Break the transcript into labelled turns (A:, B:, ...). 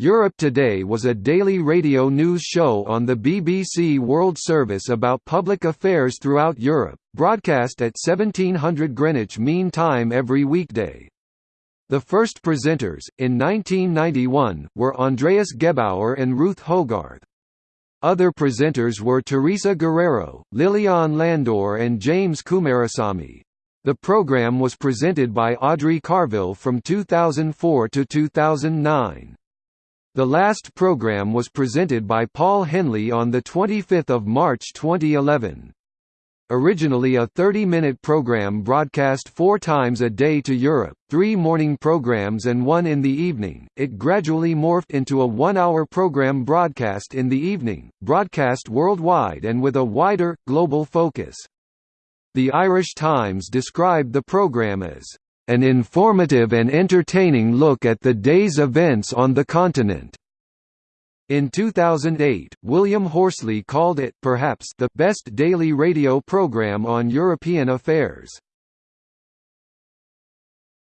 A: Europe Today was a daily radio news show on the BBC World Service about public affairs throughout Europe, broadcast at 1700 Greenwich Mean Time every weekday. The first presenters, in 1991, were Andreas Gebauer and Ruth Hogarth. Other presenters were Teresa Guerrero, Lilian Landor and James Kumarasamy. The program was presented by Audrey Carville from 2004 to 2009. The last program was presented by Paul Henley on 25 March 2011. Originally a 30-minute program broadcast four times a day to Europe, three morning programs and one in the evening, it gradually morphed into a one-hour program broadcast in the evening, broadcast worldwide and with a wider, global focus. The Irish Times described the program as an informative and entertaining look at the day's events on the continent. In 2008, William Horsley called it perhaps the best daily radio program on European affairs.